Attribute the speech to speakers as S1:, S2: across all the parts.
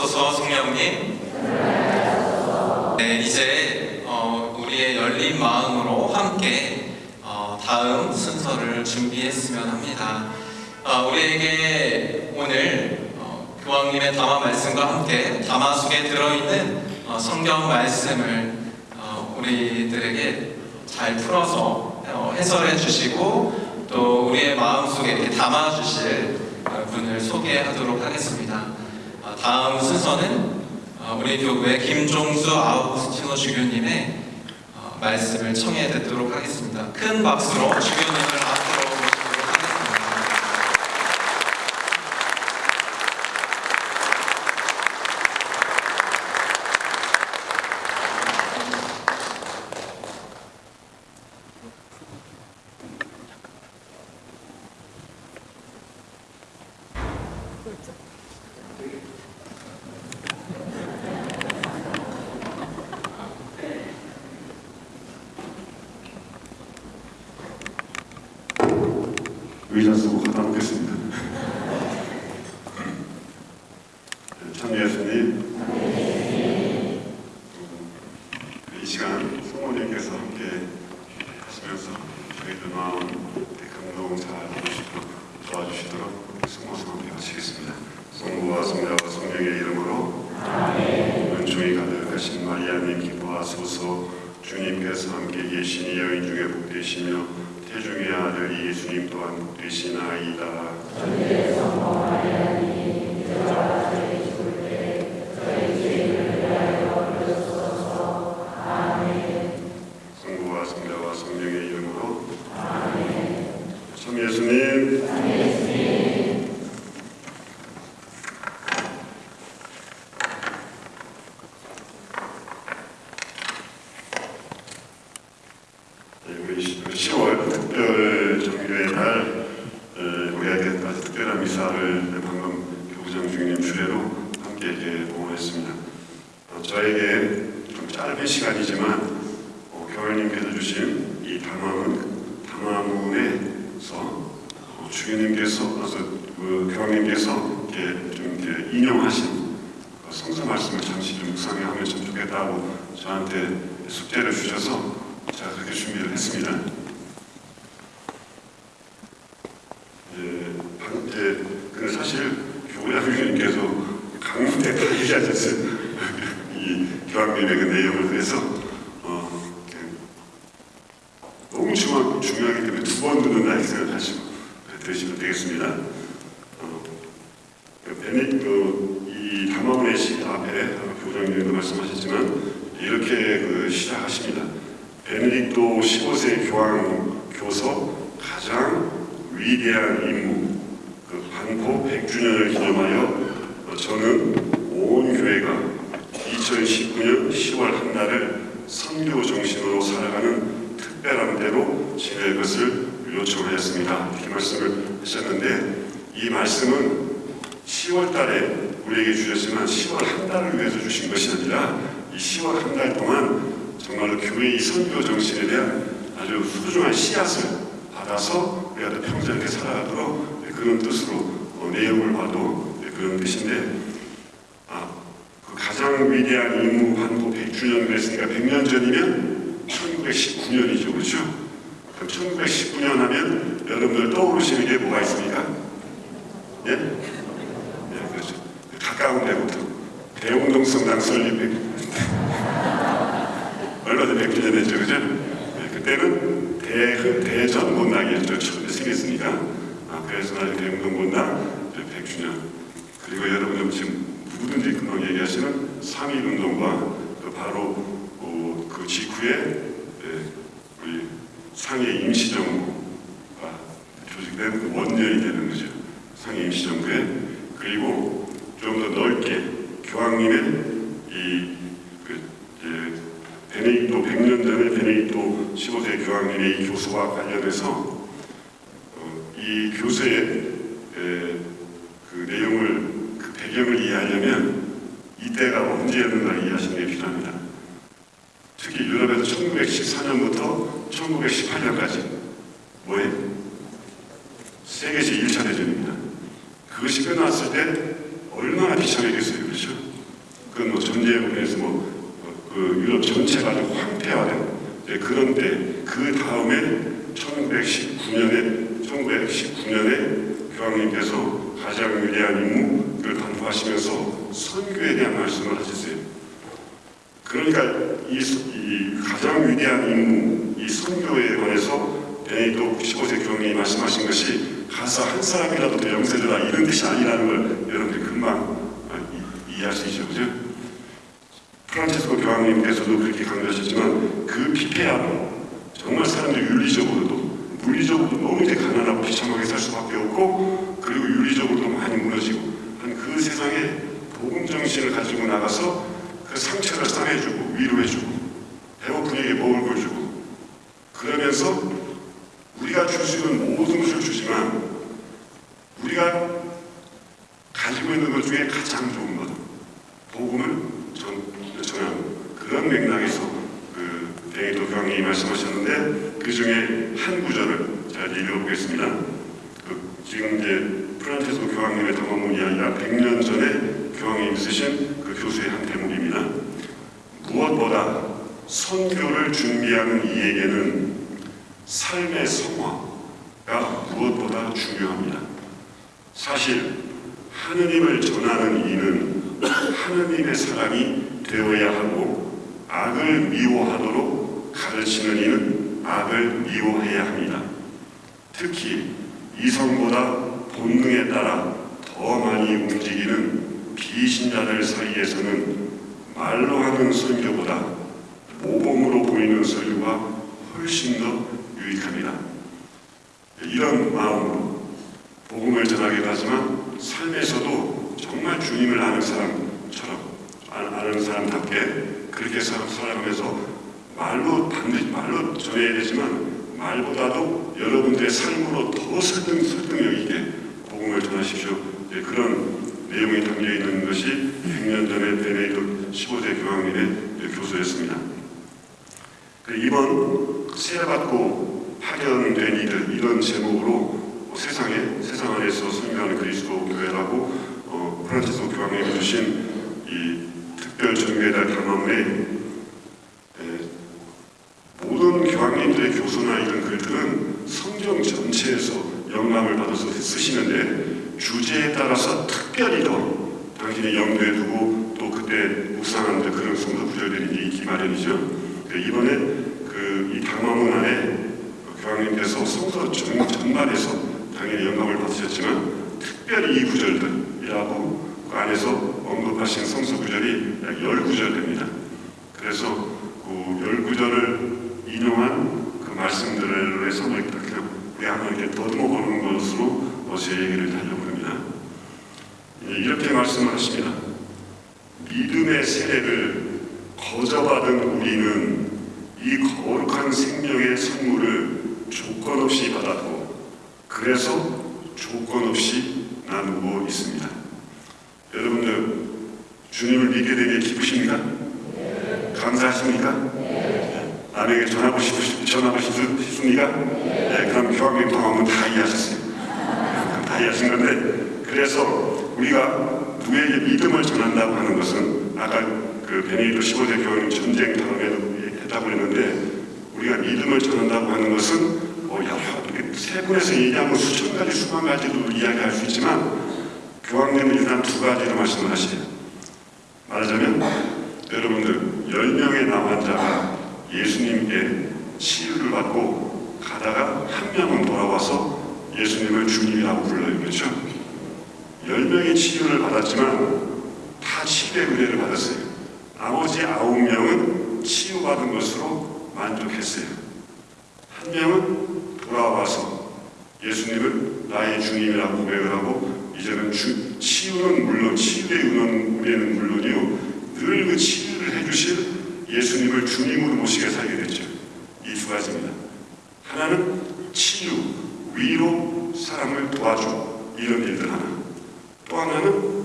S1: 주옵소서 성령님. 네, 이제 어, 우리의 열린 마음으로 함께 어, 다음 순서를 준비했으면 합니다. 어, 우리에게 오늘 어, 교황님의 담화 말씀과 함께 담화 속에 들어있는 어, 성경 말씀을 어, 우리들에게 잘 풀어서 어, 해설해 주시고 또 우리의 마음속에 이렇게 담아 주실 어, 분을 소개하도록 하겠습니다. 어, 다음 순서는 어, 우리 교회 김종수 아우구스티노 주교님의 어, 말씀을 청해 듣도록 하겠습니다. 큰 박수로 주교님을 앞으로 모시도록 하겠습니다.
S2: 의자 쓰고 가다 놓겠습니다. 참 예수님, 이 시간 성모님께서 함께 하시면서 저희들 마음 감동 잘 해주시고 도와주시도록 성모성 함께 하시겠습니다. 성부와 성자와 성령의 이름으로 은총이 가득하신 마리아님 기뻐하소서 주님께서 함께 계시니 여인 중에 복되시며 태중의 아들 예수님 또한 복되시나이다. 성부와 성자와 성령의 이름으로 참 예수님 네, 우리 10월 특별 정교의 날 어, 우리에게 아주 특별한 미사를 방금 교부장 주님 주례로 함께 이렇게 봉헌했습니다. 어, 저에게 좀 짧은 시간이지만 어, 교회님께서 주신 이 담화문 담화문에서 어, 그래서 그 교황님께서 이렇게 좀 이렇게 인용하신 그 성서 말씀을 잠시 좀 묵상하면 참 좋겠다고 저한테 숙제를 주셔서 제가 그렇게 준비를 했습니다. 예, 방- 이제 그 사실 교회장님께서 강문대 다 얘기하셨어요. 이 교황님의 그 내용을 그래서 어, 그 너무 중요, 중요하기 때문에 두 번 듣는다 이렇게 생각하시고 들으시면 되겠습니다. 어, 그 베니 그 이 담화문의 시 앞에 교장님도 말씀하셨지만 이렇게 그 시작하십니다. 베네딕토 15세 교황 교서 가장 위대한 임무 그 반포 100주년을 기념하여 어, 저는 온 교회가 2019년 10월 한 날을 선교 정신으로 살아가는 특별한 대로 지낼 것을 요청하였습니다. 이렇게 말씀을 하셨는데 이 말씀은 10월 달에 우리에게 주셨지만 10월 한 달을 위해서 주신 것이 아니라 이 10월 한 달 동안 정말로 교회의 선교 정신에 대한 아주 소중한 씨앗을 받아서 우리가 또 평생 이렇게 살아가도록 그런 뜻으로 어, 내용을 봐도 그런 뜻인데 아, 그 가장 위대한 임무 반도 100주년을 했으니까 100년 전이면 1919년이죠. 그렇죠? 그럼 1919년 하면 여러분들 떠오르시는 게 뭐가 있습니까? 예? 예, 그렇죠. 가까운 데부터 대웅동 성당 설립 100 얼마 전에 100주년 됐죠. 그죠? 예, 그때는 대, 대전 문당이었죠. 처음에 생겼으니까. 대웅동 문당 100주년. 그리고 여러분들 지금 누구든지 금방 얘기하시는 3.1 운동과 그 바로 어, 그 직후에 예, 우리 상해 임시정부가 조직된 그 원년이 되는 거죠. 상해 임시정부에 그리고 좀 더 넓게 교황님의 이그 베네딕토 100년 전에 베네딕토 15세 교황님의 이 교수와 관련해서 어, 이 교수의 에, 그 내용을 그 배경을 이해하려면 이때가 언제였는가를 이해하시는 게 필요합니다. 특히 유럽에서 1914년부터 1918년까지 뭐예요? 세계시 1차 대전입니다. 그것이 끝났을 때 얼마나 비참했겠어요. 그렇죠? 그건 뭐 전쟁으로 인해서 뭐, 어, 그 유럽 전체가 아주 황폐화된 네, 그런데 그 다음에 1919년에 1919년에 교황님께서 가장 위대한 임무를 반포하시면서 선교에 대한 말씀을 하셨어요. 그러니까 이, 서- 이 가장 위대한 임무, 이 선교에 관해서 베네딕토 15세 교황님이 말씀하신 가서 한 사람이라도 더 영세되라 이런 뜻이 아니라는 걸 여러분들이 금방 아, 이- 이해할 수 있죠, 그죠? 프란체스코 교황님께서도 그렇게 강조하셨지만 그 피폐함 정말 사람들이 윤리적으로도 물리적으로도 너무 이제 가난하고 비참하게 살 수밖에 없고 그리고 윤리적으로도 많이 무너지고 한 그 세상에 복음 정신을 가지고 나가서 그 상처를 싸매주고 위로해주고 배고픈 이에게 먹을 걸 주고 그러면서 우리가 줄 수 있는 모든 것을 주지만 우리가 가지고 있는 것 중에 가장 좋은 것 복음을 전, 전하는 그런 맥락에서 그 베네토 교황님이 말씀하셨는데 그 중에 한 구절을 제가 이제 읽어보겠습니다. 그 지금 이제 프란체스코 교황님의 당원문이 아니라 100년 전에 교황님이 쓰신 그 교수의 한 대목입니다. 무엇보다 선교를 준비하는 이에게는 삶의 성화가 무엇보다 중요합니다. 사실 하느님을 전하는 이는 하느님의 사람이 되어야 하고 악을 미워하도록 가르치는 이는 악을 미워해야 합니다. 특히 이성보다 본능에 따라 더 많이 움직이는 비신자들 사이에서는 말로 하는 설교보다 모범으로 보이는 설교가 훨씬 더 유익합니다. 이런 마음으로 복음을 전하기도 하지만 삶에서도 정말 주님을 아는 사람처럼 아- 아는 사람답게 그렇게 살- 살아가면서 말로 반드시 말로 전해야 되지만 말보다도 여러분들의 삶으로 더 설득, 설득력 있게 복음을 전하십시오. 예, 그런 내용이 담겨 있는 것이 100년 전에 베네딕토 15세 교황님의 교수였습니다. 그 이번 세례받고 파견된 이들 이런 제목으로 세상에 세상 안에서 선교하는 그리스도 교회라고 어, 프란치스코 교황님이 주신 이 특별 전교회달 담화문에 에, 모든 교황님들의 교수나 이런 글들은 성경 전체에서 영감을 받아서 쓰시는데 주제에 따라서 특별히 더 당신이 염두에 두고 또 그때 묵상하는 데 그런 성도 구절들이 있기 마련이죠. 그 이번에 그이 담화문 안에 그 교황님께서 성서 전, 전반에서 당연히 영감을 받으셨지만 특별히 이 구절들이라고 그 안에서 언급하신 성서 구절이 약 10구절 됩니다. 그래서 그 10구절을 인용한 그 말씀들을 해서 뭐 이렇게 우리 이렇게 더듬어 보는 것으로 어, 제 얘기를 하려고 합니다. 예, 이렇게 말씀을 하십니다. 믿음의 세례를 거저받은 우리는 이 거룩한 생명의 선물을 조건 없이 받았고 그래서 조건 없이 나누고 있습니다. 여러분들 주님을 믿게 되게 기쁘십니까? 감사하십니까? 남에게 전하고 싶으, 전하고 싶- 싶습니까? 네, 그럼 교황님 통하면 다 이해하셨어요. 다 이해하신 건데 그래서 우리가 누구에게 믿음을 전한다고 하는 것은 아까 그 베네딕토 15세 교황님 전쟁 다음에도 했다고 했는데 우리가 믿음을 전한다고 하는 것은 어, 여러 세 분에서 얘기하면 수천 가지 수만 가지도 이야기할 수 있지만 교황님은 일단 두 가지로 말씀을 하시죠. 말하자면 여러분들 10명의 남환자가 예수님께 치유를 받고 가다가 한 명은 예수님을 주님이라고 불러요. 그렇죠? 10명이 치유를 받았지만 다 치유의 은혜를 받았어요. 나머지 아홉 명은 치유받은 것으로 만족했어요. 한 명은 돌아와서 예수님을 나의 주님이라고 고백을 하고 이제는 주, 치유는 물론 치유의 은혜는 물론이요 늘 그 치유를 해주실 예수님을 주님으로 모시게 살게 됐죠. 이 두 가지입니다. 하나는 치유, 위로 사람을 도와주고 이런 일들 하나. 또 하나는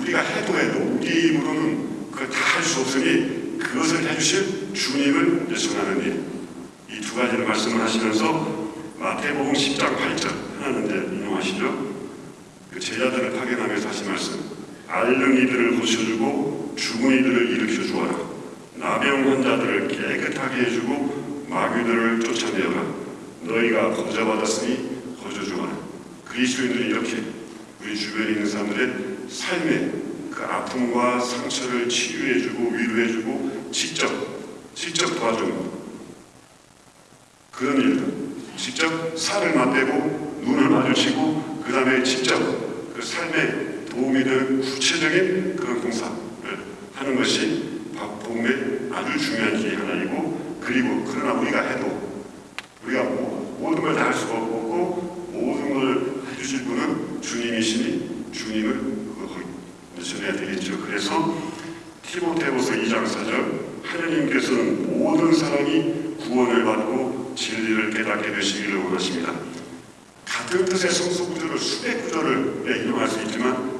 S2: 우리가 해도 해도 우리 힘으로는 그걸 다 할 수 없으니 그것을 해주실 주님을 전하는 일. 이 두 가지를 말씀을 하시면서 마태복음 10장 8절 하나는 이제 인용하시죠. 그 제자들을 파견하면서 하신 말씀. 앓는 이들을 고쳐주고 죽은 이들을 일으켜 주어라. 나병 환자들을 깨끗하게 해주고 마귀들을 쫓아내어라. 너희가 거저 주어라. 그리스도인들이 이렇게 우리 주변에 있는 사람들의 삶의 그 아픔과 상처를 치유해주고 위로해주고 직접 직접 도와주는 그런 일들. 직접 살을 맞대고 눈을 마주치고 그 다음에 직접 그 삶에 도움이 되는 구체적인 그런 봉사를 하는 것이 복음의 아주 중요한 길이 하나이고 그리고 그러나 우리가 해도 우리가 모- 모든 걸 다 할 수가 없고 주실 분은 주님이시니 주님을 전해야 되겠죠. 그래서 티모테후서 2장 4절 하나님께서는 모든 사람이 구원을 받고 진리를 깨닫게 되시기를 원하십니다. 같은 뜻의 성서 구절을 수백 구절을 네, 인용할 수 있지만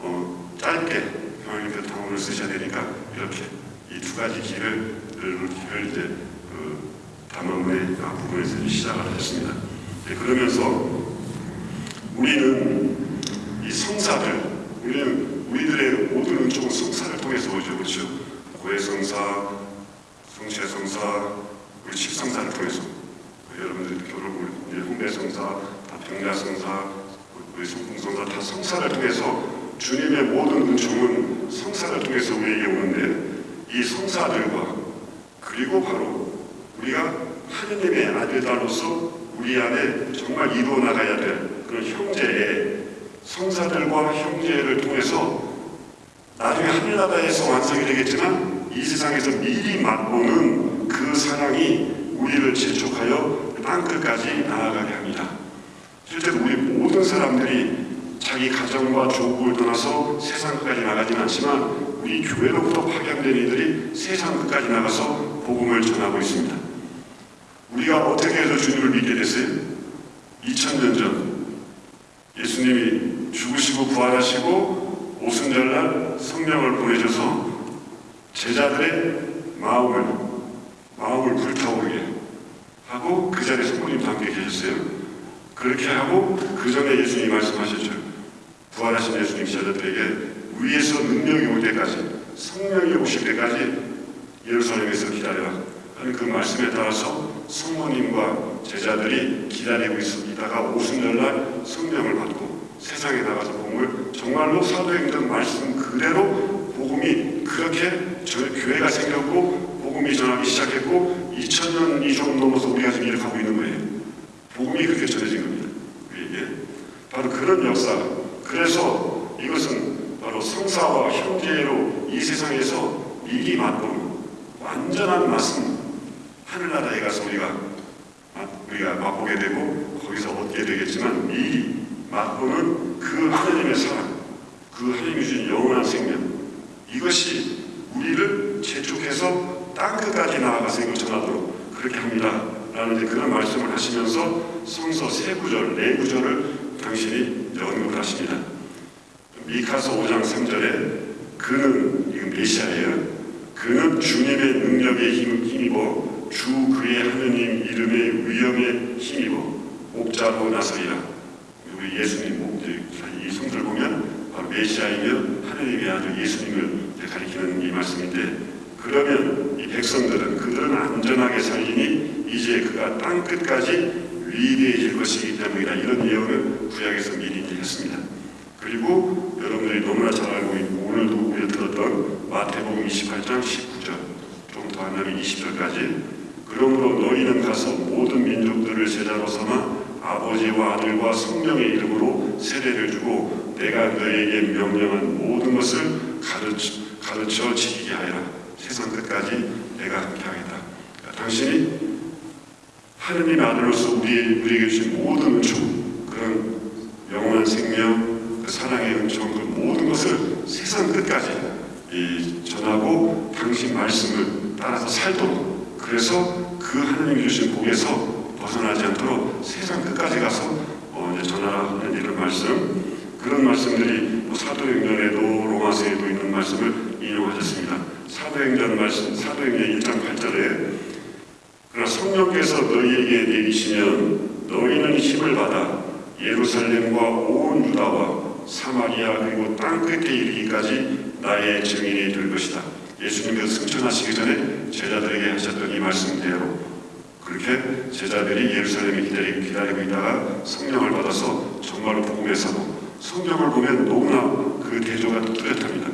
S2: 어, 짧게 하나님께서 단어를 쓰셔야 되니까 이렇게 이 두 가지 길을 이제 그 담화문의 각 부분에서 시작을 하셨습니다. 네, 그러면서 우리는 이 성사들 우리는 우리들의 모든 은총은 성사를 통해서 오죠, 그렇죠? 고해성사, 성체성사, 우리 칠성사를 통해서 여러분들 결혼 우리 홍대성사, 병야성사, 우리 성풍성사 다 성사를 통해서 주님의 모든 은총은 성사를 통해서 우리에게 오는데 이 성사들과 그리고 바로 우리가 하느님의 아들들로서 우리 안에 정말 이루어 나가야 될 그런 형제의 성사들과 형제를 통해서 나중에 하늘나라에서 완성이 되겠지만 이 세상에서 미리 맛보는 그 사랑이 우리를 재촉하여 땅끝까지 나아가게 합니다. 실제로 우리 모든 사람들이 자기 가정과 조국을 떠나서 세상 끝까지 나가진 않지만 우리 교회로부터 파견된 이들이 세상 끝까지 나가서 복음을 전하고 있습니다. 우리가 어떻게 해서 주님을 믿게 됐어요? 2000년 전 예수님이 죽으시고 부활하시고 오순절날 성령을 보내셔서 제자들의 마음을 마음을 불타오르게 하고 그 자리에 성모님도 함께 계셨어요. 그렇게 하고 그 전에 예수님이 말씀하셨죠. 부활하신 예수님 제자들에게 위에서 능력이 올 때까지 성령이 오실 때까지 예루살렘에서 기다려라 하는 그 말씀에 따라서 성모님과 제자들이 기다리고 있다가 오순절날 성령을 받고 세상에 나가서 복음을 정말로 사도행전 말씀 그대로 복음이 그렇게 저 교회가 생겼고 복음이 전하기 시작했고 2000년이 좀 넘어서 우리가 지금 이렇게 하고 있는 거예요. 복음이 그렇게 전해진 겁니다. 우리에게 바로 그런 역사. 그래서 이것은 바로 성사와 형제로 이 세상에서 미리 맛보는 완전한 말씀 하늘나라에 가서 우리가 맛- 우리가 맛보게 되고 거기서 얻게 되겠지만 미리 맛보는 그 하나님의 사랑, 그 하나님이 주신 영원한 생명 이것이 우리를 재촉해서 땅 끝까지 나아가서 이걸 전하도록 그렇게 합니다. 라는 그런 말씀을 하시면서 성서 세 구절, 네 구절을 당신이 언급을 하십니다. 미카서 5장 3절에 그는 이건 메시아예요. 그는 주님의 능력에 힘, 힘입어 주 그의 하느님 이름의 위엄에 힘입어 목자로 나서리라. 우리 예수님 성들 보면 바로 메시아이며 하느님의 아들 예수님을 가리키는 이 말씀인데 그러면 이 백성들은 그들은 안전하게 살리니 이제 그가 땅 끝까지 위대해질 것이기 때문이다. 이런 예언을 구약에서 미리 했습니다. 그리고 여러분들이 너무나 잘 알고 있고 오늘도 우리가 들었던 마태복음 28장 19절 좀더 하면 20절까지 그러므로 너희는 가서 모든 민족들을 제자로 삼아 아버지와 아들과 성령의 이름으로 세례를 주고 내가 너희에게 명령한 모든 것을 가르쳐, 가르쳐 지키게 하여라. 세상 끝까지 내가 함께 하겠다. 그러니까 당신이 하느님의 아들로서 우리, 우리에게 주신 모든 은총 그런 영원한 생명 그 사랑의 은총 그 모든 것을 세상 끝까지 이 전하고 당신 말씀을 따라서 살도록. 그래서 그 하나님이 주신 복에서 벗어나지 않도록 세상 끝까지 가서 어, 이제 전하는 이런 말씀 그런 말씀들이 뭐 사도행전에도 로마서에도 있는 말씀을 인용하셨습니다. 사도행전 말씀 사도행전 1장 8절에 그러나 성령께서 너희에게 내리시면 너희는 힘을 받아 예루살렘과 온 유다와 사마리아 그리고 땅 끝에 이르기까지 나의 증인이 될 것이다. 예수님께서 승천하시기 전에 제자들에게 하셨던 이 말씀대로 그렇게 제자들이 예루살렘에 기다리, 기다리고 있다가 성령을 받아서 정말로 복음의 사도 성경을 보면 너무나 그 대조가 뚜렷합니다.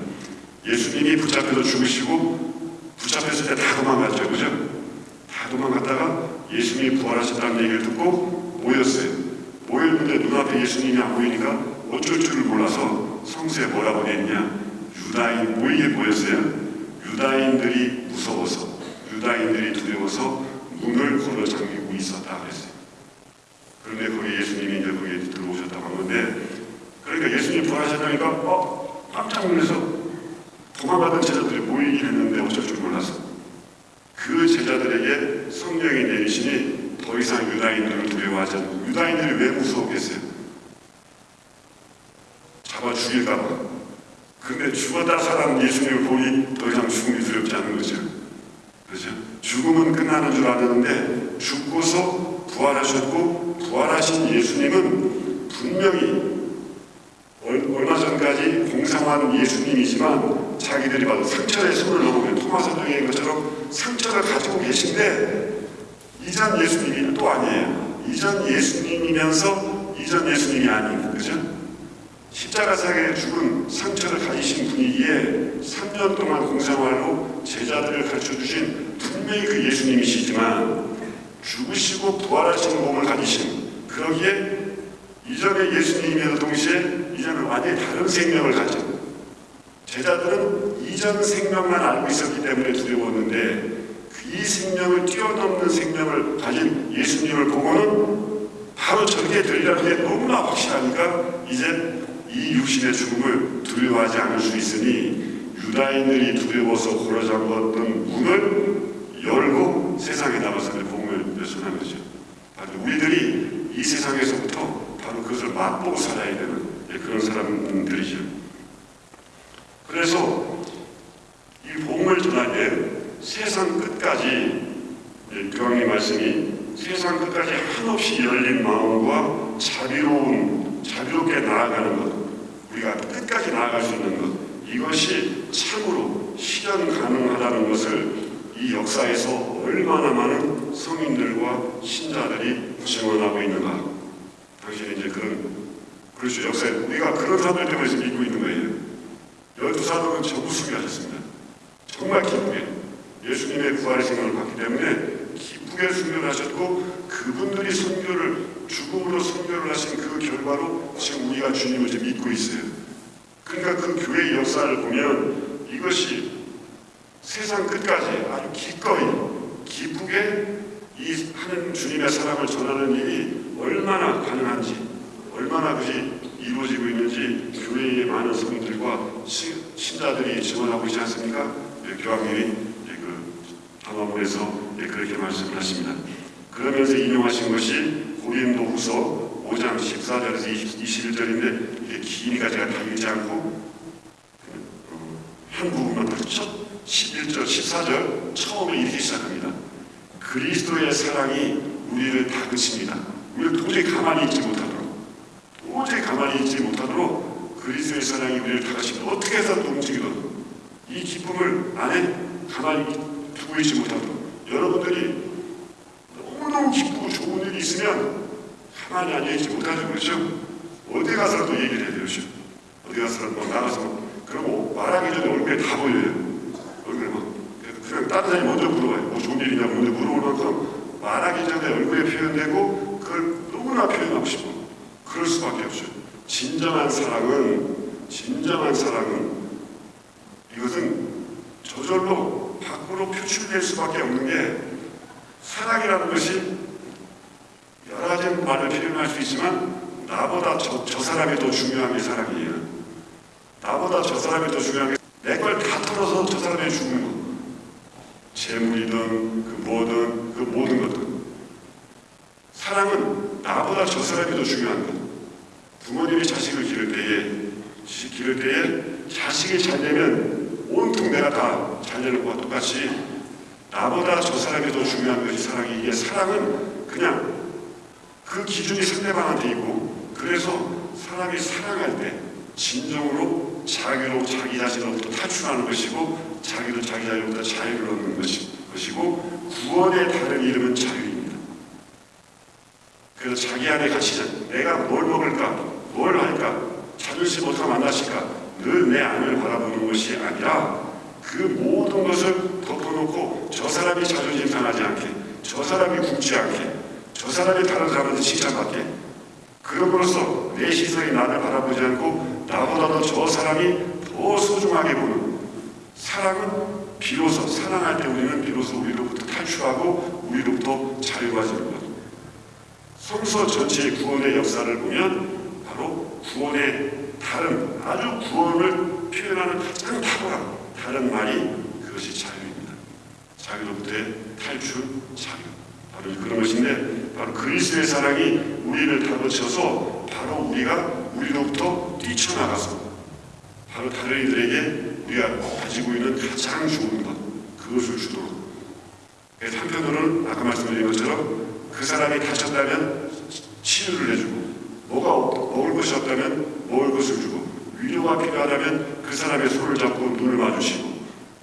S2: 예수님이 붙잡혀서 죽으시고 붙잡혔을 때 다 도망갔죠. 그죠? 다 도망갔다가 예수님이 부활하셨다는 얘기를 듣고 모였어요. 모였는데 눈앞에 예수님이 안 보이니까 어쩔 줄을 몰라서 성서에 뭐라고 있냐 유다인 모이게 모였어요. 유다인들이 무서워서 유다인들이 두려워서 문을 걸어 잠기고 있었다 그랬어요. 그런데 거기 예수님이 이제 거기에 들어오셨다고 하는데 그러니까 예수님 부활하셨다니까 어 깜짝 놀라서 도망가던 제자들이 모이긴 했는데 어쩔 줄 몰라서 그 제자들에게 성령이 내리시니 더 이상 유다인들을 두려워하지 않고 유다인들이 왜 무서웠겠어요? 잡아 죽일까봐 근데 죽었다 살아난 예수님을 보니 더 이상 죽음이 두렵지 않은 거죠 그렇죠? 죽음은 끝나는 줄 알았는데 죽고서 부활하셨고 부활하신 예수님은 분명히 얼- 얼마 전까지 공상한 예수님이지만 자기들이 봐도 상처에 손을 넣으면 토마스도의 것처럼 상처를 가지고 계신데 이전 예수님이 또 아니에요. 이전 예수님이면서 이전 예수님이 아닌 그죠? 십자가상에 죽은 상처를 가지신 분이기에 3년 동안 공생활로 제자들을 가르쳐주신 분명히 그 예수님이시지만 죽으시고 부활하신 몸을 가지신 그러기에 이전의 예수님이면서 동시에 이전은 완전히 다른 생명을 가져 제자들은 이전 생명만 알고 있었기 때문에 두려웠는데 그이 생명을 뛰어넘는 생명을 가진 예수님을 보고는 바로 저렇게 되리라는 게 너무나 확실하니까 이제 이 육신의 죽음을 두려워하지 않을 수 있으니 유다인들이 두려워서 고라잡았던 문을 열고 세상에 나가서 복음을 전하는 거죠. 바로 우리들이 이 세상에서부터 바로 그것을 맛보고 살아야 되는 그런 사람들이죠. 그래서 이 복음을 전할 때 세상 끝까지 교황의 말씀이 세상 끝까지 한없이 열린 마음과 자비로운 자비롭게 나아가는 것 우리가 끝까지 나아갈 수 있는 것 이것이 참으로 실현 가능하다는 것을 이 역사에서 얼마나 많은 성인들과 신자들이 증언하고 있는가. 당신이 이제 그런 그렇죠. 역사에 우리가 그런 사람들 때문에 지금 믿고 있는 거예요. 열두 사도는 전부 순교하셨습니다. 정말 기쁘게 예수님의 부활의 생명을 받기 때문에 기쁘게 순교를 하셨고 그분들이 순교를 죽음으로 순교를 하신 그 결과로 지금 우리가 주님을 지금 믿고 있어요. 그러니까 그 교회의 역사를 보면 이것이 세상 끝까지 아주 기꺼이 기쁘게 이 하는 주님의 사랑을 전하는 일이 얼마나 가능한지 얼마나 그것이 이루어지고 있는지 교회의 많은 성인들과 시- 신자들이 증언하고 있지 않습니까? 예, 교황님이 예, 그 담화문에서 예, 그렇게 말씀을 하십니다. 그러면서 인용하신 것이 고린도 후서 5장 14절에서 21절인데 이게 기니까 제가 다 읽지 않고 어, 한 부분만 첫 11절, 14절 처음에 이렇게 시작합니다. 그리스도의 사랑이 우리를 다그칩니다. 우리를 도저히 가만히 있지 못하도록 도저히 가만히 있지 못하도록 그리스도의 사랑이 우리를 다그칩니다. 어떻게 해서든 움직이거든. 이 기쁨을 안에 가만히 두고 있지 못하도록 여러분들이 너무너무 일이 있으면 가만히 앉아있지 못하죠. 그렇죠? 어디 가서라도 얘기를 해야 되죠. 어디 가서라도 막 나가서 그러고 말하기 전에 얼굴에 다 보여요. 얼굴에 막 그냥 다른 사람이 먼저 물어봐요. 뭐 좋은 일이냐고 먼저 만큼 말하기 전에 얼굴에 표현되고 그걸 너무나 표현하고 싶어. 그럴 수밖에 없죠. 진정한 사랑은 진정한 사랑은 이것은 저절로 밖으로 표출될 수밖에 없는 게 사랑이라는 것이 여러 가지 말을 표현할 수 있지만 나보다 저, 저 사람이 더 중요한 게 사랑이에요. 나보다 저 사람이 더 중요한 게 내걸 다 털어서 저 사람이 죽는 거. 재물이든 그 뭐든 그 모든 것들. 사랑은 나보다 저 사람이 더 중요한 것. 부모님이 자식을 기를 때에 시- 기를 때에 자식이 잘 되면 온통 내가 다 잘 되는 것과 똑같이 나보다 저 사람이 더 중요한 것이 사랑이기에 사랑은 그냥 그 기준이 상대방한테 있고 그래서 사람이 사랑할 때 진정으로 자기로 자기 자신으로부터 탈출하는 것이고 자기도 자기 자신으로부터 자유를 얻는 것이, 것이고 구원의 다른 이름은 자유입니다. 그래서 자기 안에 갇히자. 내가 뭘 먹을까? 뭘 할까? 자존심 어떻게 만나실까? 늘 내 안을 바라보는 것이 아니라 그 모든 것을 덮어놓고 저 사람이 자존심 상하지 않게 저 사람이 굶지 않게 저 사람이 다른 사람한테 칭찬받게 그럼으로써 내 시선이 나를 바라보지 않고 나보다도 저 사람이 더 소중하게 보는 사랑은 비로소 사랑할 때 우리는 비로소 우리로부터 탈출하고 우리로부터 자유해지는 것 성서 전체의 구원의 역사를 보면 바로 구원의 다른 아주 구원을 표현하는 가장 탁월한 다른 말이 그것이 자유입니다. 자유로부터의 탈출, 자유. 바로 그런 것인데 바로 그리스도의 사랑이 우리를 다그쳐서 바로 우리가 우리로부터 뛰쳐나가서 바로 다른 이들에게 우리가 가지고 있는 가장 좋은 것 그것을 주도록. 한편으로는 아까 말씀드린 것처럼 그 사람이 다쳤다면 치유를 해주고 뭐가 없- 먹을 것이 없다면 먹을 것을 주고 위로가 필요하다면 그 사람의 손을 잡고 눈을 마주치고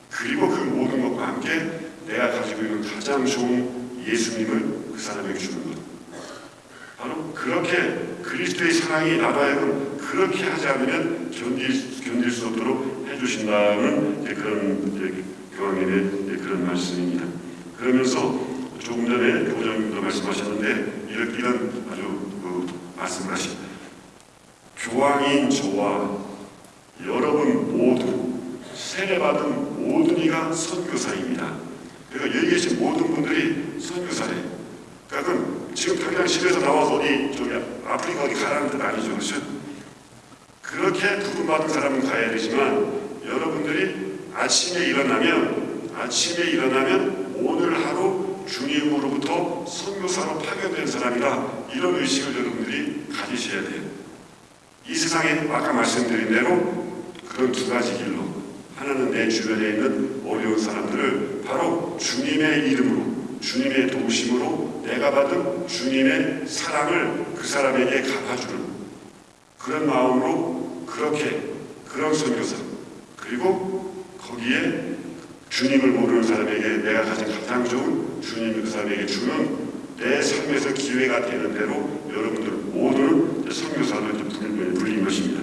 S2: 그리고 그 모든 것과 함께 내가 가지고 있는 가장 좋은 예수님을 그 사람에게 주는 것 바로 그렇게 그리스도의 사랑이 하여금 그렇게 하지 않으면 견딜, 견딜 수 없도록 해주신다는 이제 그런 이제 교황님의 이제 그런 말씀입니다. 그러면서 조금 전에 교장님도 말씀하셨는데 이런, 이런 아주 그 말씀을 하십니다. 교황인 저와 여러분 모두 세례받은 모든 이가 선교사입니다. 그러니까 여기 계신 모든 분들이 선교사래요. 그러니까 지금 집에서 나와서 어디 저기 아프리카 어디 가라는 뜻 아니죠. 그렇죠? 그렇게 부름받은 사람은 가야 되지만 여러분들이 아침에 일어나면 아침에 일어나면 오늘 하루 주님으로부터 선교사로 파견된 사람이다 이런 의식을 여러분들이 가지셔야 돼요. 이 세상에 아까 말씀드린 대로 그런 두 가지 길로 하나는 내 주변에 있는 어려운 사람들을 바로 주님의 이름으로 주님의 도우심으로 내가 받은 주님의 사랑을 그 사람에게 갚아주는 그런 마음으로 그렇게 그런 선교사 그리고 거기에 주님을 모르는 사람에게 내가 가진 가장 좋은 주님이 그 사람에게 주는 내 삶에서 기회가 되는 대로 여러분들 이제 선교사로 불린, 불린 것입니다.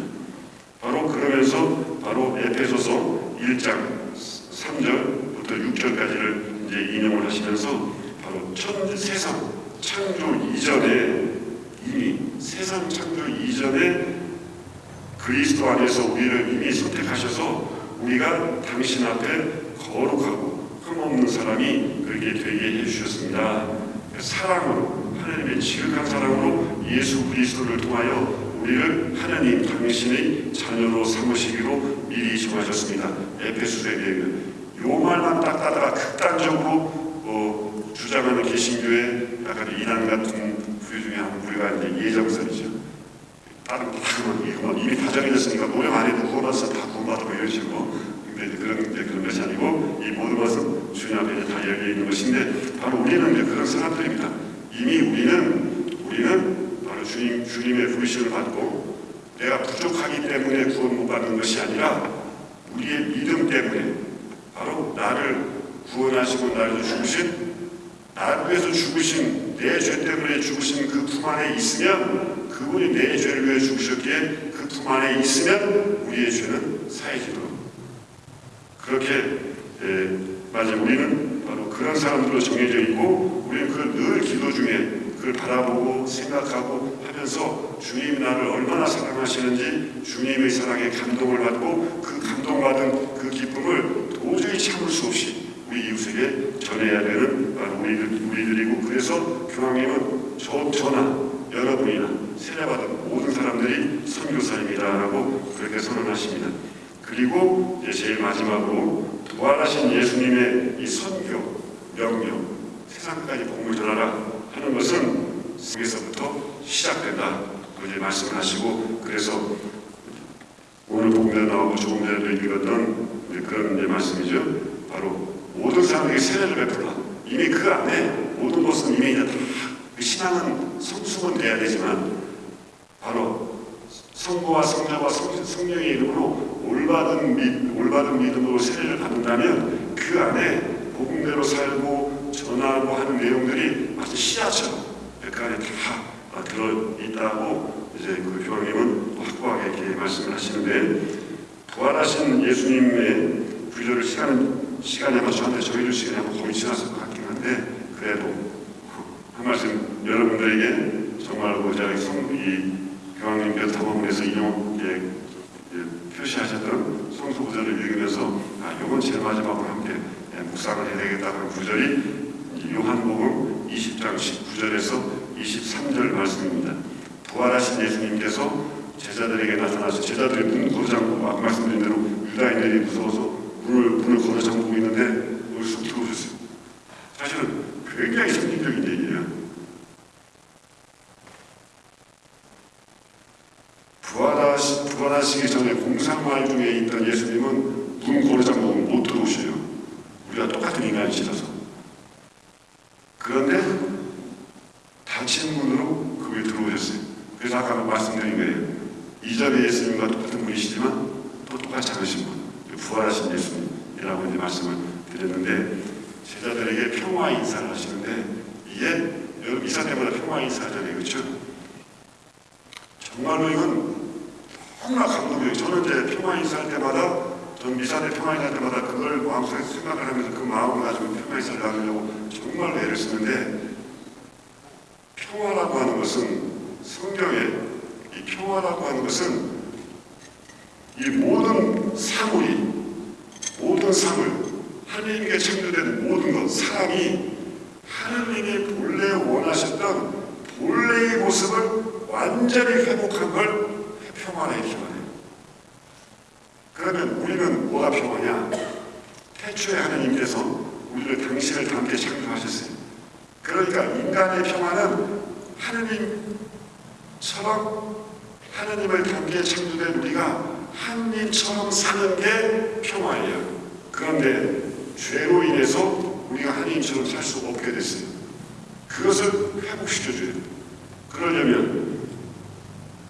S2: 바로 그러면서 바로 에페소서 1장 3절부터 6절까지를 이제 인용을 하시면서 바로 천 세상 창조 이전에 이미 세상 창조 이전에 그리스도 안에서 우리를 이미 선택하셔서 우리가 당신 앞에 거룩하고 흠없는 사람이 그렇게 되게 해주셨습니다. 사랑으로 하나님의 지극한 사랑으로 예수 그리스도를 통하여 우리를 하나님 당신의 자녀로 삼으시기로 미리 정하셨습니다. 에페소서에 요 말만 딱 따다가 극단적으로 어, 주장하는 개신교의 약간 이단 같은 부류 중에 한 부류가 이제 예정설이죠. 다른 거다 그만 이거 이미 다 정해졌으니까 노력 안 해도 구원받아서 다 구원받고 이런 식으로 근데 이제 그런 이제 그런 것이 아니고 이 모든 것은 주님 앞에 다 열려 있는 것인데 바로 우리는 이제 그런 사람들입니다. 이미 우리는 우리는 바로 주님 주님의 부르심을 받고 내가 부족하기 때문에 구원 못 받는 것이 아니라 우리의 믿음 때문에 바로 나를 구원하시고 나를 죽으신 나를 위해서 죽으신 내 죄 때문에 죽으신 그 품 안에 있으면 그분이 내 죄를 위해 죽으셨기에 그 품 안에 있으면 우리의 죄는 사해지도록. 그렇게 에, 맞아 우리는 바로 그런 사람들로 정해져 있고 우리는 그 늘 기도 중에 그걸 바라보고 생각하고 하면서 주님이 나를 얼마나 사랑하시는지 주님의 사랑에 감동을 받고 그 감동받은 그 기쁨을 도저히 참을 수 없이 우리 이웃에게 전해야 되는 바로 우리들, 우리들이고 그래서 교황님은 저, 저나 여러분이나 세례받은 모든 사람들이 선교사입니다라고 그렇게 선언하십니다. 그리고 이제 제일 마지막으로 부활하신 예수님의 이 선교 명령 세상까지 복음을 전하라 하는 것은 여기서부터 시작된다. 그렇게 말씀을 하시고 그래서 오늘 복음에 나오고 조금 전에 읽었던 이제 그런 이제 말씀이죠. 바로 모든 사람에게 세례를 베풀라. 이미 그 안에 모든 것은 이미 이제 다그 신앙은 성숙은 돼야 되지만 바로 성부와 성자와 성, 성령의 이름으로 올바른 믿, 올바른 믿음으로 세례를 받는다면 그 안에 복음대로 살고 전하고 하는 내용들이 마치 씨앗처럼 그 안에 다 아, 들어있다고 이제 그 교황님은 또 확고하게 이렇게 말씀을 하시는데 부활하신 예수님의 구조를 시간, 시간에 맞춰는데 저희들 시간이 한번 거의 지났을 것 같긴 한데 그래도 한 말씀 여러분들에게 정말로 제가 성- 이 교황님께서 탐험에서 인용 예, 예, 표시하셨던 성서 구절을 읽으면서 아 이건 제일 마지막으로 함께 예, 묵상을 해야 되겠다는 구절이 이 요한복음 20장 19절에서 23절 말씀입니다. 부활하신 예수님께서 제자들에게 나타나서 제자들이 문 걸어 잠그고 아까 말씀드린 대로 유다인들이 무서워서 문을, 문을 걸어 잠그고 있는데 여기서 들어오셨어요. 사실은 굉장히 상징적인 얘기예요. 부활하시, 부활하시기 전에 공상활 중에 있던 예수님은 문 걸어 잠그고 못 들어오셔요. 우리가 똑같은 인간이시라서. 그런데 닫힌 문으로 그에 들어오셨어요. 그래서 아까 말씀드린 거예요. 이전의 예수님과 똑같은 분이시지만 또 똑같지 않으신 분, 부활하신 예수님이라고 이제 말씀을 드렸는데 제자들에게 평화 인사를 하시는데 이게 여러분 이사 때마다 평화 인사하잖아요, 그렇죠? 정말로 이건 너무나 감동이에요. 저는 이제 평화 인사할 때마다 전 미사 때 평화 인사할 때마다 그걸 마음속에 생각을 하면서 그 마음을 가지고 평화 인사를 나누려고 정말로 애를 쓰는데 평화라고 하는 것은 성경에 이 평화라고 하는 것은 이 모든 사물이 모든 사물 하나님께 창조된 모든 것 사람이 하나님이 본래 원하셨던 본래의 모습을 완전히 회복한 걸 평화라 이렇게 말해요. 그러면 우리는 뭐가 평화냐? 태초에 하나님께서 당신을 닮게 창조하셨어요. 그러니까 인간의 평화는 하나님처럼 하나님을 닮게 창조된 우리가 하나님처럼 사는 게 평화예요. 그런데 죄로 인해서 우리가 하나님처럼 살 수 없게 됐어요. 그것을 회복시켜줘요. 그러려면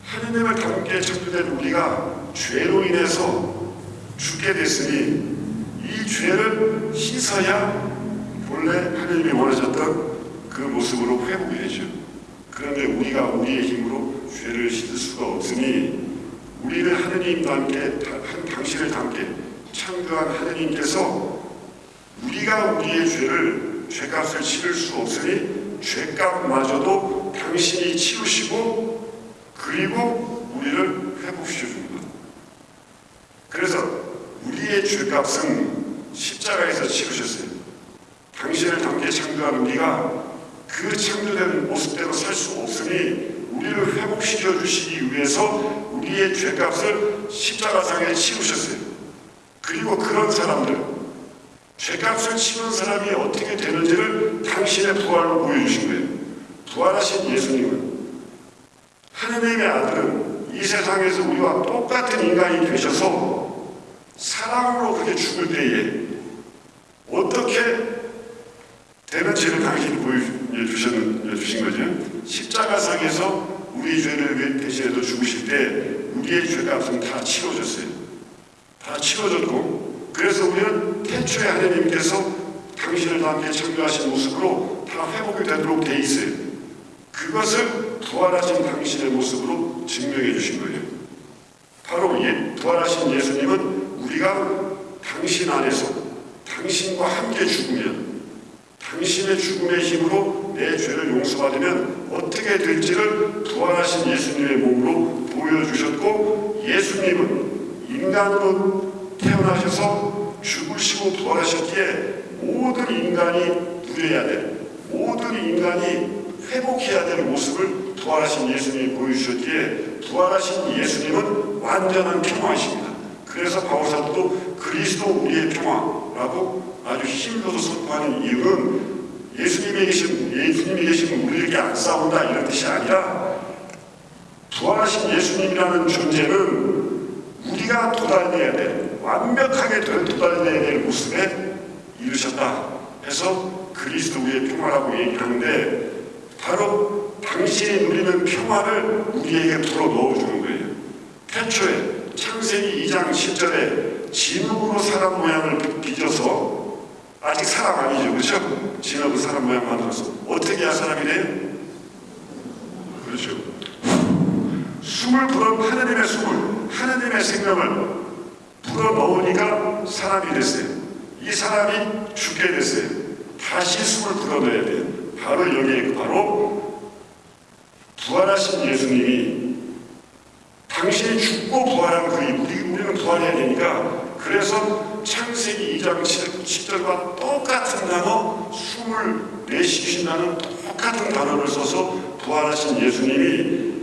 S2: 하나님을 닮게 창조된 우리가 죄로 인해서 죽게 됐으니 이 죄를 씻어야 본래 하나님이 원하셨던 그 모습으로 되죠. 그런데 우리가 우리의 힘으로 죄를 씻을 수가 없으니 우리를 하나님과 함께 한 당신을 함께 창조한 하나님께서 우리가 우리의 죄를 죄값을 치를 수 없으니 죄값마저도 당신이 치우시고 그리고 우리를 회복시켜 줍니다. 그래서 우리의 죄값은 십자가에서 치르셨어요. 당신을 함께 창조한 우리가 그 창조된 모습대로 살 수 없으니 우리를 회복시켜 주시기 위해서 우리의 죄값을 십자가상에 치우셨어요. 그리고 그런 사람들, 죄값을 치는 사람이 어떻게 되는지를 당신의 부활로 보여주신 거예요. 부활하신 예수님은 하느님의 아들은 이 세상에서 우리와 똑같은 인간이 되셔서 사랑으로 그렇게 죽을 때에 어떻게 되는지를 당신이 보여주신 거죠. 십자가상에서 우리 죄를 대신해서 죽으실 때 우리의 죄값은 다 치러졌어요. 다 치러졌고 그래서 우리는 태초에 하나님께서 당신을 함께 창조하신 모습으로 다 회복이 되도록 돼 있어요. 그것을 부활하신 당신의 모습으로 증명해 주신 거예요. 바로 예, 부활하신 예수님은 우리가 당신 안에서 당신과 함께 죽으면 당신의 죽음의 힘으로 내 죄를 용서받으면 어떻게 될지를 부활하신 예수님의 몸으로 보여주셨고 예수님은 인간으로 태어나셔서 죽으시고 부활하셨기에 모든 인간이 누려야 될 모든 인간이 회복해야 될 모습을 부활하신 예수님이 보여주셨기에 부활하신 예수님은 완전한 평화이십니다. 그래서 바울사도도 그리스도 우리의 평화 라고 아주 힘줘서 선포하는 이유는 예수님이 계신 예수님이 계시면 우리에게 안 싸운다 이런 뜻이 아니라 부활하신 예수님이라는 존재는 우리가 도달해야 될 완벽하게 도달해야 될 모습에 이르셨다 해서 그리스도 우리의 평화라고 얘기하는데 바로 당신이 누리는 평화를 우리에게 불어 넣어주는 거예요. 태초에 창세기 2장 10절에 진흙으로 사람 모양을 빚어서 아직 사람 아니죠. 그렇죠? 진흙으로 사람 모양 만들어서. 어떻게 해야 사람이 돼요? 그렇죠. 숨을 불어 하나님의 숨을 하나님의 생명을 불어 넣으니까 사람이 됐어요. 이 사람이 죽게 됐어요. 다시 숨을 불어 넣어야 돼요. 바로 여기에 바로 부활하신 예수님이 당신이 죽고 부활한 그 우리, 우리는 부활해야 되니까 그래서 창세기 2장 10절과 똑같은 단어 숨을 내쉬신다는 똑같은 단어를 써서 부활하신 예수님이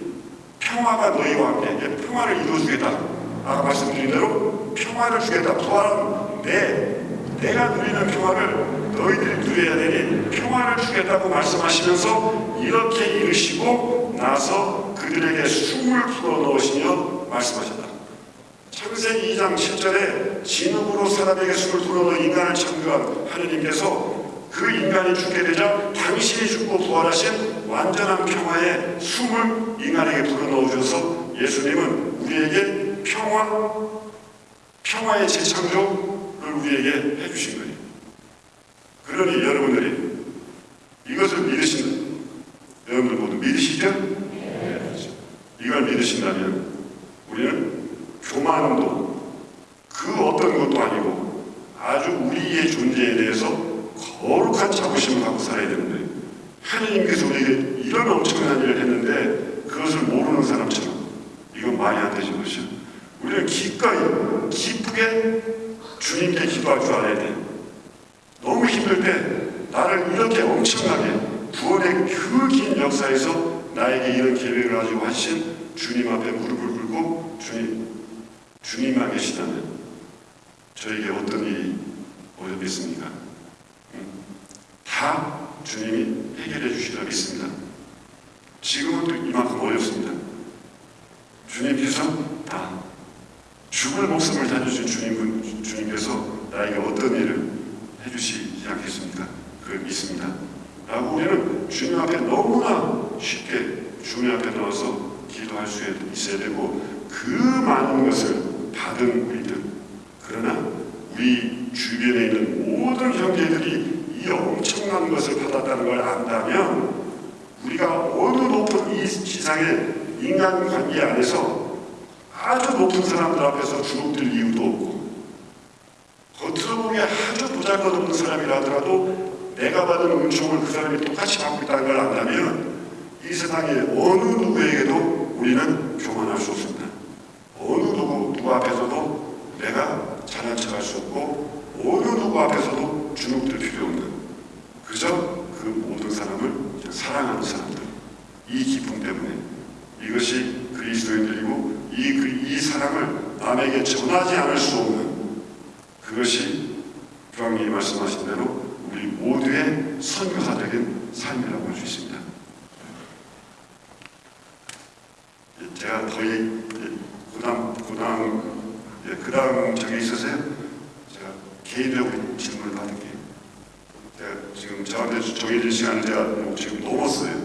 S2: 평화가 너희와 함께 평화를 이루어주겠다. 아까 말씀드린 대로 평화를 주겠다. 부활은 내 내가 누리는 평화를 너희들이 누려야 되니 평화를 주겠다고 말씀하시면서 이렇게 이르시고 나서 그들에게 숨을 불어넣으시며 말씀하셨다. 창세기 2장 10절에 진흙으로 사람에게 숨을 불어넣어 인간을 창조한 하느님께서 그 인간이 죽게 되자 당신이 죽고 부활하신 완전한 평화의 숨을 인간에게 불어넣어 주셔서 예수님은 우리에게 평화, 평화의 재창조를 우리에게 해주신 거예요. 그러니 여러분들이 이것을 믿으신다. 여러분들 모두 믿으시죠? 그렇죠. 이걸 믿으신다면 우리는 교만도 그 어떤 것도 아니고 아주 우리의 존재에 대해서 거룩한 자부심을 갖고 살아야 되는데 하나님께서 우리에게 이런 엄청난 일을 했는데 그것을 모르는 사람처럼 이건 말이 안 되죠 그렇죠? 우리는 기꺼이 기쁘게 주님께 기도할 줄 알아야 돼 힘들 때 나를 이렇게 엄청나게 구원의 그 긴 역사에서 나에게 이런 계획을 가지고 하신 주님 앞에 무릎을 꿇고 주님 주님만 계시다면 저에게 어떤 일이 어렵겠습니까? 다 주님이 해결해 주시리라 믿습니다. 지금은 또 이만큼 어렵습니다. 주님께서 다 죽을 목숨을 다져준 주님, 주님께서 나에게 어떤 일을 해주시 지 않겠습니까? 그걸 믿습니다. 라고 우리는 주님 앞에 너무나 쉽게 주님 앞에 나와서 기도할 수 있어야 되고 그 많은 것을 받은 우리들 그러나 우리 주변에 있는 모든 형제들이 이 엄청난 것을 받았다는 걸 안다면 우리가 어느 높은 이 지상의 인간관계 안에서 아주 높은 사람들 앞에서 주눅들 이유도 없고 겉으로 보기에 아주 보잘것없는 사람이라 하더라도 내가 받은 은총을 그 사람이 똑같이 받고 있다는 걸 안다면 이 세상의 어느 누구에게도 우리는 교만할 수 없습니다. 어느 누구, 누구 앞에서도 내가 잘난 척할 수 없고 어느 누구 앞에서도 주눅들 필요 없는 그저 그 모든 사람을 사랑하는 사람들 이 기쁨 때문에 이것이 그리스도인들이고 이, 그, 이 사랑을 남에게 전하지 않을 수 없는 그것이 교황님이 말씀하신 대로 우리 모두의 선교사적인 삶이라고 할 수 있습니다. 제가 거의 고당 고당 예, 그다음 저기 있으세요? 제가 개인적으로 질문을 받을게요. 제가 지금 저한테 정해진 시간을 제가 지금 넘었어요.